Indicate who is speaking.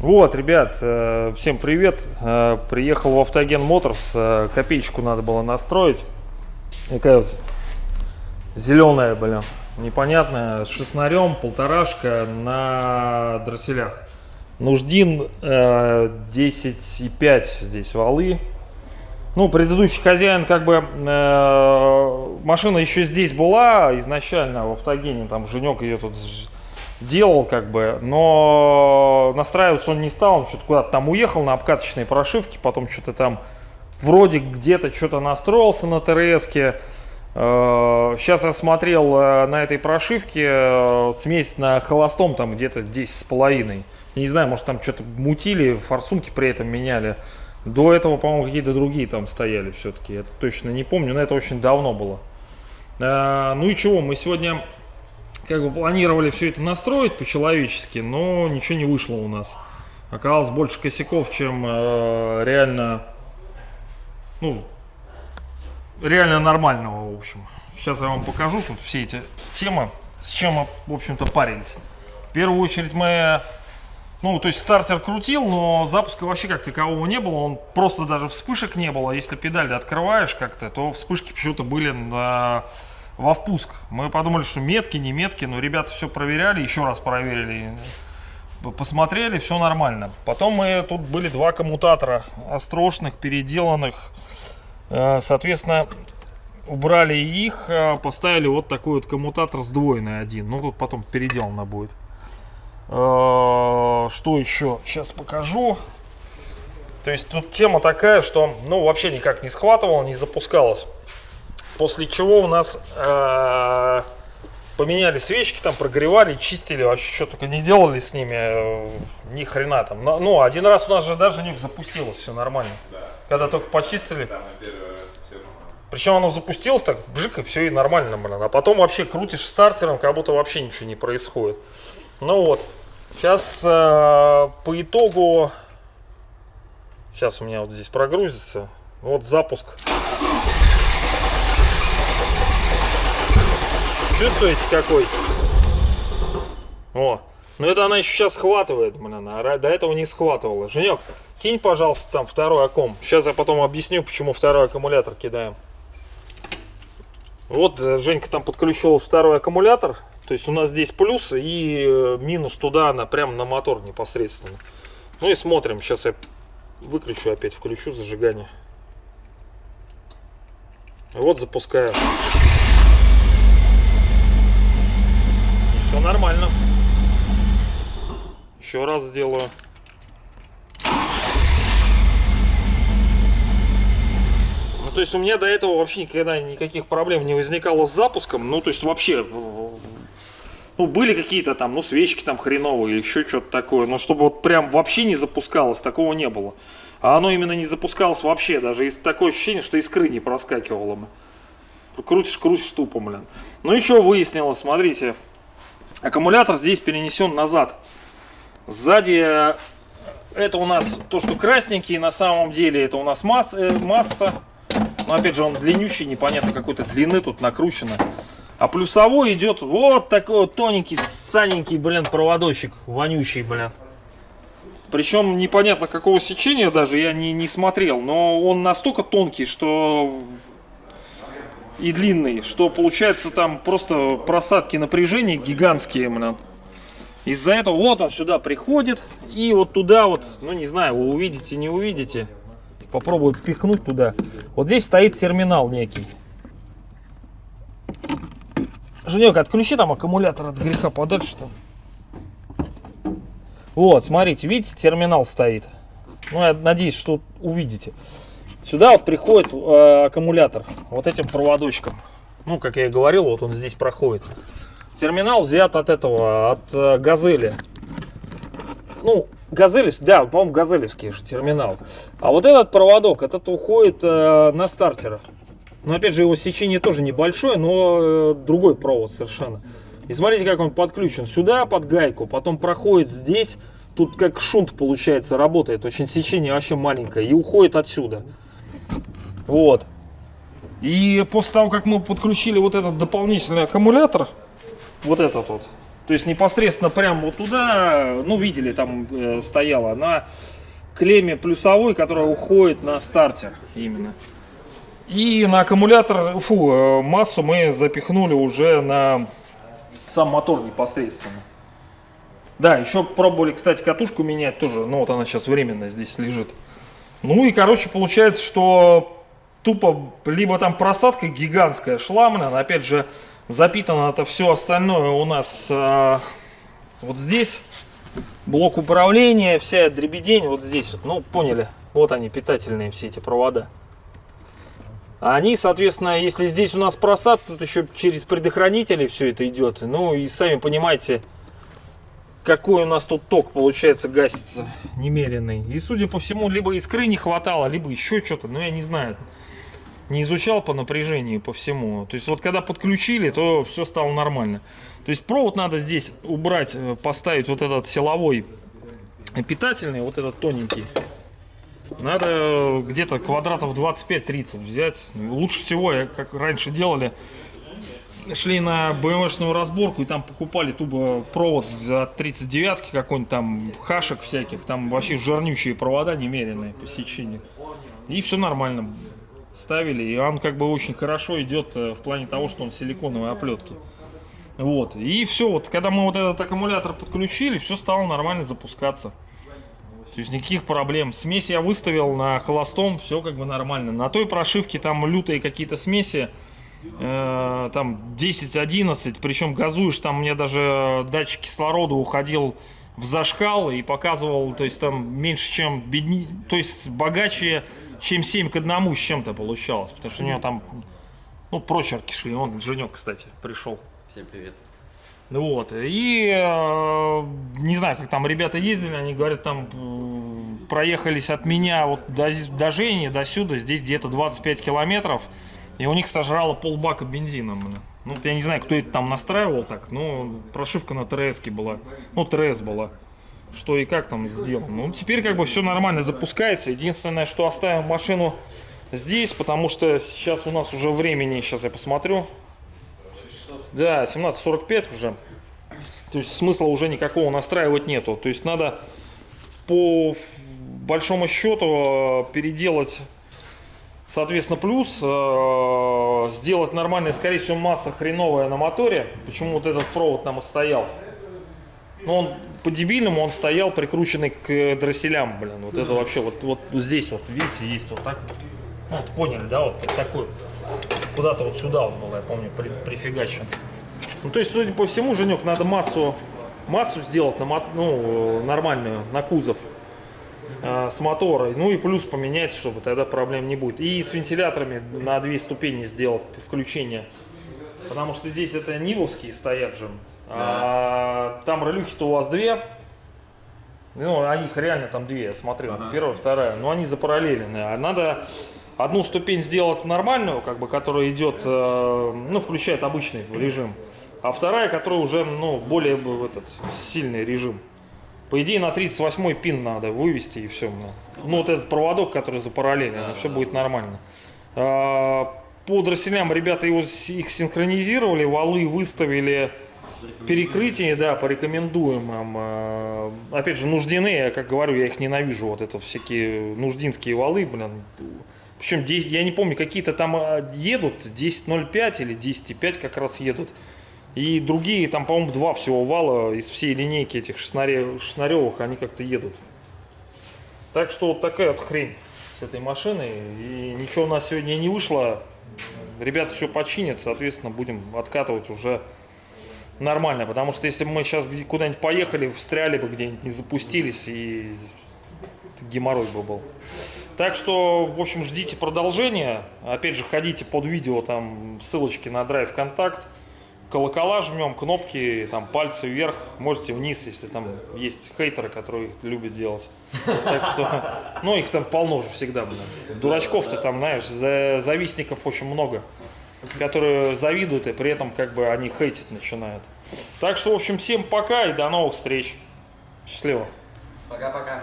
Speaker 1: Вот, ребят, э, всем привет. Э, Приехал в Автоген Моторс. э, Копеечку надо было настроить. Такая вот зеленая, блин, непонятная, с шестнарем, полторашка на дросселях. Нуждин э, 10,5 здесь валы. Ну, предыдущий хозяин, как бы, э, машина еще здесь была изначально в автогене, там Женек ее тут делал, как бы, но настраиваться он не стал, он что-то куда-то там уехал на обкаточной прошивке, потом что-то там вроде где-то что-то настроился на ТРСке. Сейчас я смотрел э, на этой прошивке э, смесь на холостом там где-то 10 с половиной. Не знаю, может там что-то мутили, форсунки при этом меняли. До этого, по-моему, какие-то другие там стояли все-таки. Я точно не помню, но это очень давно было. Э, Ну и чего, мы сегодня как бы планировали все это настроить по-человечески, но ничего не вышло у нас. Оказалось больше косяков, чем э, реально, ну, реально нормального, в общем. Сейчас я вам покажу тут все эти темы, с чем мы, в общем-то, парились. В первую очередь мы, ну, то есть стартер крутил, но запуска вообще как такового не было, он просто даже вспышек не было. Если педаль открываешь как-то, то вспышки почему-то были на, во впуск. Мы подумали, что метки, не метки, но ребята все проверяли, еще раз проверили, посмотрели, все нормально. Потом мы, тут были два коммутатора острошных, переделанных, Э, Соответственно, убрали их, э, поставили вот такой вот коммутатор сдвоенный один. Ну, тут потом переделано будет. Э, Что еще? Сейчас покажу. То есть тут тема такая, что ну вообще никак не схватывала, не запускалась. После чего у нас э, поменяли свечки, там прогревали, чистили, вообще что только не делали с ними, э, ни хрена там. Но- Ну, один раз у нас же даже нюк запустилось, все нормально. Когда только почистили. Причем оно запустилось так, бжик, и все и нормально, блин. А потом вообще крутишь стартером, как будто вообще ничего не происходит. Ну вот, сейчас по итогу, сейчас у меня вот здесь прогрузится, вот запуск. Чувствуете какой? О, ну это она еще сейчас схватывает, блин, а до этого не схватывала. Женек, кинь, пожалуйста, там второй аккум. Сейчас я потом объясню, почему второй аккумулятор кидаем. Вот э, Женька там подключил второй аккумулятор. То есть у нас здесь плюс и э, минус туда, на, прямо на мотор непосредственно. Ну и смотрим. Сейчас я выключу опять, включу зажигание. Вот запускаю. Все нормально. Еще раз сделаю. Ну, то есть у меня до этого вообще никогда никаких проблем не возникало с запуском. Ну, то есть вообще, э, ну, были какие-то там, ну, свечки там хреновые или еще что-то такое. Но чтобы вот прям вообще не запускалось, такого не было. А оно именно не запускалось вообще. Даже из такое ощущение, что искры не проскакивало бы. Крутишь, крутишь тупо, блин. Ну, еще выяснилось, смотрите. Аккумулятор здесь перенесен назад. Сзади э, это у нас то, что красненький, на самом деле это у нас масс, э, масса. Но опять же он длиннющий, непонятно какой-то длины тут накручено. А плюсовой идет вот такой вот тоненький, саненький, блин, проводочек, вонючий, блин. Причем непонятно какого сечения даже, я не, не смотрел. Но он настолько тонкий, что и длинный, что получается там просто просадки напряжения гигантские, блин. Из-за этого вот он сюда приходит и вот туда вот, ну не знаю, вы увидите, не увидите. Попробую пихнуть туда. Вот здесь стоит терминал некий. Женек, отключи там аккумулятор от греха подальше там. Вот, смотрите, видите, терминал стоит. Ну, я надеюсь, что увидите. Сюда вот приходит э, аккумулятор вот этим проводочком. Ну, как я и говорил, вот он здесь проходит. Терминал взят от этого, от э, Газели. Ну, Газели, да, по-моему, Газелевский же терминал. А вот этот проводок, этот уходит э, на стартера. Но опять же, его сечение тоже небольшое, но э, другой провод совершенно. И смотрите, как он подключен сюда под гайку, потом проходит здесь. Тут как шунт получается, работает. Очень сечение вообще маленькое. И уходит отсюда. Вот. И после того, как мы подключили вот этот дополнительный аккумулятор, вот этот вот, то есть непосредственно прямо вот туда, ну видели, там э, стояла на клемме плюсовой, которая уходит на стартер именно. И на аккумулятор, фу, э, массу мы запихнули уже на сам мотор непосредственно. Да, еще пробовали, кстати, катушку менять тоже, ну вот она сейчас временно здесь лежит. Ну и, короче, получается, что тупо либо там просадка гигантская шла, блин, опять же, запитано это все остальное у нас э, вот здесь. Блок управления, вся дребедень вот здесь ну поняли, вот они питательные все эти провода. Они, соответственно, если здесь у нас просад, тут еще через предохранители все это идет. Ну и сами понимаете, какой у нас тут ток получается гасится немеренный. И судя по всему, либо искры не хватало, либо еще что-то, но я не знаю. Не изучал по напряжению, по всему. То есть вот когда подключили, то все стало нормально. То есть провод надо здесь убрать, э, поставить вот этот силовой питательный, вот этот тоненький. Надо где-то квадратов 25-30 взять. Лучше всего, как раньше делали, шли на BMW-шную разборку и там покупали тупо провод за 39 какой-нибудь там хашек всяких, там вообще жирнючие провода немеренные по сечению. И все нормально ставили, и он как бы очень хорошо идет э, в плане того, что он силиконовые оплетки. Вот, и все, вот когда мы вот этот аккумулятор подключили, все стало нормально запускаться. То есть никаких проблем. Смесь я выставил на холостом, все как бы нормально. На той прошивке там лютые какие-то смеси, э, там 10-11, причем газуешь, там мне даже датчик кислорода уходил в зашкал и показывал, то есть там меньше, чем бедни, то есть богаче, чем 7 к 1 с чем-то получалось, потому что у него там, ну, прочерки шли, он, Женек, кстати, пришел.
Speaker 2: Всем привет.
Speaker 1: Вот, и э, не знаю, как там ребята ездили, они говорят, там э, проехались от меня вот до, до Жени, до сюда, здесь где-то 25 километров, и у них сожрало полбака бензина. Ну, я не знаю, кто это там настраивал так, но прошивка на ТРС была, ну, ТРС была, что и как там сделано. Ну, теперь как бы все нормально запускается, единственное, что оставим машину здесь, потому что сейчас у нас уже времени, сейчас я посмотрю, да, 17.45 уже. То есть смысла уже никакого настраивать нету. То есть надо по большому счету переделать, соответственно, плюс, э, сделать нормальная, скорее всего, масса хреновая на моторе. Почему вот этот провод там и стоял? Ну, он по-дебильному он стоял прикрученный к дросселям, блин. Вот это вообще, вот, вот здесь вот, видите, есть вот так. Ну, вот поняли, да, вот такой куда-то вот сюда он был, я помню, при, прифигачен. Ну, то есть, судя по всему, Женек, надо массу, массу сделать на, ну, нормальную, на кузов э, с мотора. Ну и плюс поменять, чтобы тогда проблем не будет. И с вентиляторами на две ступени сделать включение. Потому что здесь это нивовские стоят же. Да. А там ролюхи-то у вас две. Ну, а их реально там две, я смотрел. Ага. Первая, вторая. Но они запараллелены. А надо одну ступень сделать нормальную, как бы, которая идет, э, ну, включает обычный режим, а вторая, которая уже, ну, более этот, сильный режим. По идее, на 38 пин надо вывести и все. Ну, вот этот проводок, который за параллельно, да, все да. будет нормально. А, по дросселям ребята его, их синхронизировали, валы выставили, перекрытие, да, порекомендуем вам. А, опять же, нуждины, я как говорю, я их ненавижу, вот это всякие нуждинские валы, блин, причем 10, я не помню, какие-то там а, едут, 10.05 или 10.5 как раз едут. И другие, там, по-моему, два всего вала из всей линейки этих шнаревых, они как-то едут. Так что вот такая вот хрень с этой машиной. И ничего у нас сегодня не вышло. Ребята все починят, соответственно, будем откатывать уже нормально. Потому что если бы мы сейчас куда-нибудь поехали, встряли бы где-нибудь, не запустились, и геморрой бы был. Так что, в общем, ждите продолжения. Опять же, ходите под видео, там ссылочки на Drive Контакт. Колокола жмем, кнопки, там пальцы вверх, можете вниз, если там есть хейтеры, которые любят делать. Так что, ну их там полно же всегда, блин. Дурачков-то там, знаешь, завистников очень много, которые завидуют и при этом как бы они хейтить начинают. Так что, в общем, всем пока и до новых встреч. Счастливо.
Speaker 2: Пока-пока.